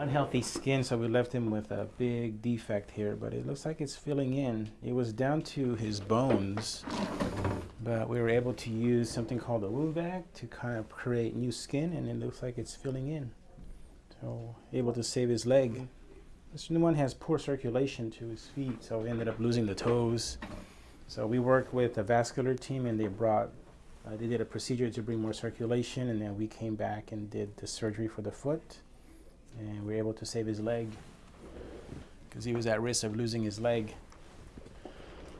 unhealthy skin, so we left him with a big defect here, but it looks like it's filling in. It was down to his bones, but we were able to use something called a wound vac to kind of create new skin, and it looks like it's filling in. So able to save his leg. This new one has poor circulation to his feet, so we ended up losing the toes. So we worked with a vascular team, and they brought, uh, they did a procedure to bring more circulation, and then we came back and did the surgery for the foot, and we were able to save his leg because he was at risk of losing his leg.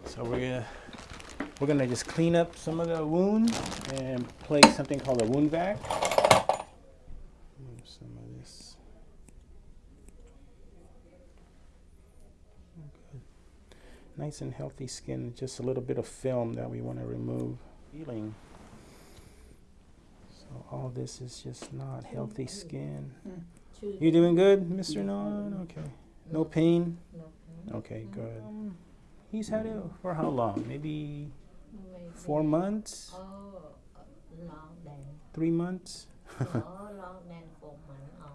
So we're gonna we're gonna just clean up some of the wound and place something called a wound vac. Move Some of this. Nice and healthy skin, just a little bit of film that we want to remove. Healing. So all this is just not healthy skin. Hmm. You doing good, Mr. Non? Okay. No pain? Okay, good. He's had it for how long? Maybe four months? Oh, long then. Three months? oh, long then four months. Oh,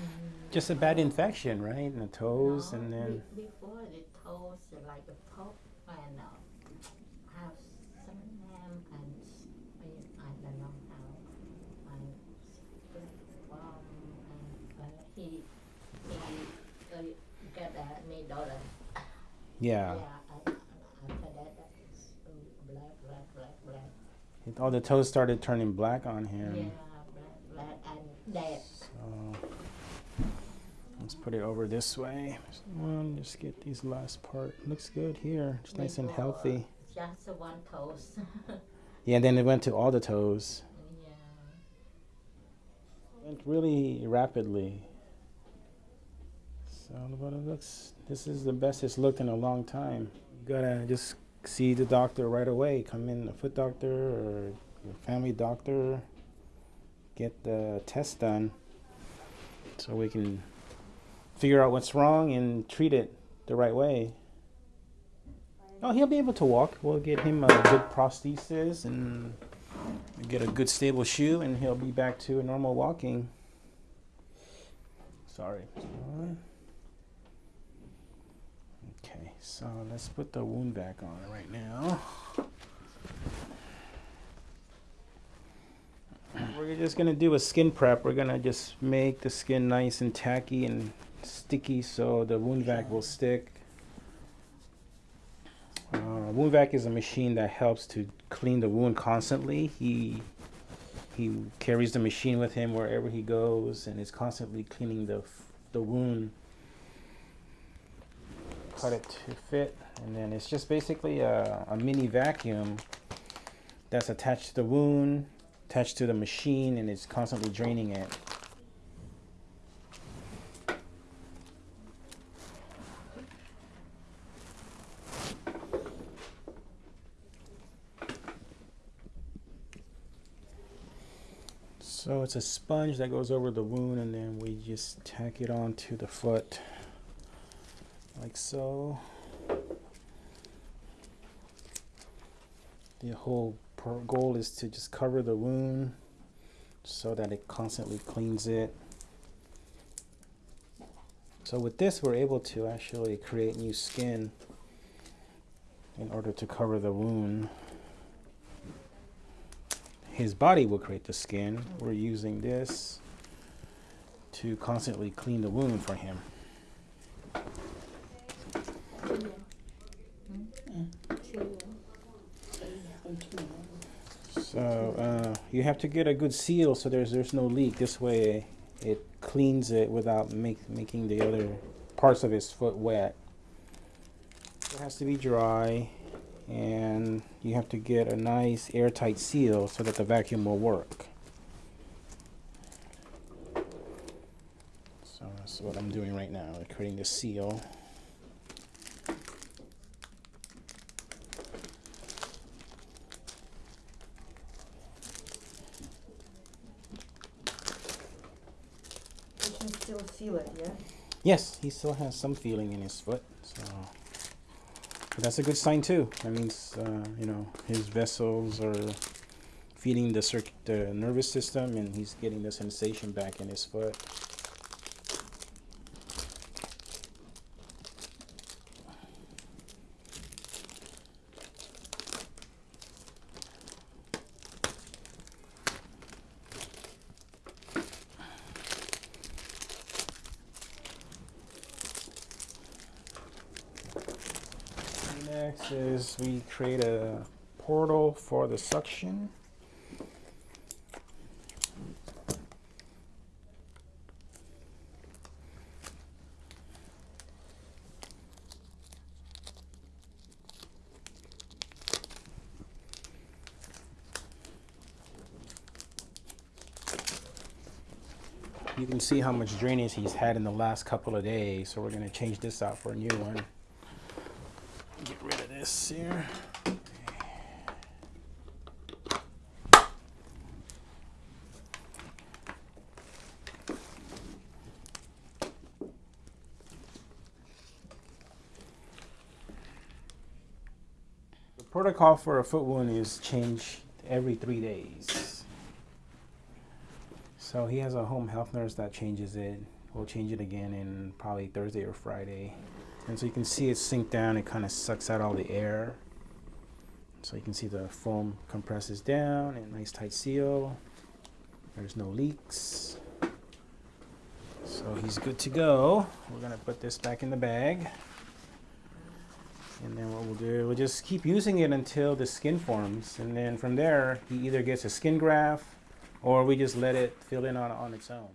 mm. Just a bad infection, right? In the toes and then. be- before the toes uh, like a pop and uh, have some ham and s- I, I don't know how and split from and uh, he he uh, get a needle and Yeah. yeah and, and after that black black black black It- All the toes started turning black on him. yeah black black and So let's put it over this way. Just One, just get these last part. Looks good here. It's nice and healthy. just one toes Yeah, then it went to all the toes. yeah Went really rapidly. It looks this is the best it's looked in a long time. You gotta just see the doctor right away. Come in a foot doctor or your family doctor. Get the test done so we can figure out what's wrong and treat it the right way. Oh, he'll be able to walk. We'll get him a good prosthesis and get a good stable shoe, and he'll be back to normal walking. Sorry. So let's put the wound vac on right now. We're just gonna do a skin prep. We're gonna just make the skin nice and tacky and sticky so the wound vac will stick. Uh, wound vac is a machine that helps to clean the wound constantly. He he carries the machine with him wherever he goes and is constantly cleaning the the wound. Cut it to fit, and then it's just basically a, a mini vacuum that's attached to the wound, attached to the machine, and it's constantly draining it. So it's a sponge that goes over the wound, and then we just tack it onto the foot, like so. The whole goal is to just cover the wound so that it constantly cleans it. So with this, we're able to actually create new skin in order to cover the wound. His body will create the skin. We're using this to constantly clean the wound for him. So uh, you have to get a good seal so there's there's no leak. This way it cleans it without make, making the other parts of his foot wet. It has to be dry and you have to get a nice airtight seal so that the vacuum will work. So that's what I'm doing right now, creating the seal. You can still feel it, yeah? Yes, he still has some feeling in his foot, so but that's a good sign too. That means uh, you know his vessels are feeding the circ- the nervous system, and he's getting the sensation back in his foot. Is we create a portal for the suction. You can see how much drainage he's had in the last couple of days, so we're gonna change this out for a new one. This here. The protocol for a foot wound is changed every three days. So he has a home health nurse that changes it. We'll change it again in probably Thursday or Friday. And so you can see it sink down, it kind of sucks out all the air. So you can see the foam compresses down and nice tight seal. There's no leaks. So he's good to go. We're gonna put this back in the bag. And then what we'll do, we'll just keep using it until the skin forms. And then from there, he either gets a skin graft or we just let it fill in on, on its own.